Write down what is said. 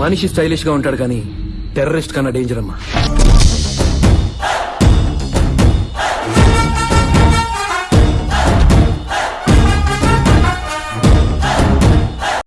మనిషి స్టైలిష్గా ఉంటాడు కానీ టెర్రరిస్ట్ కన్నా డేంజర్ అమ్మా.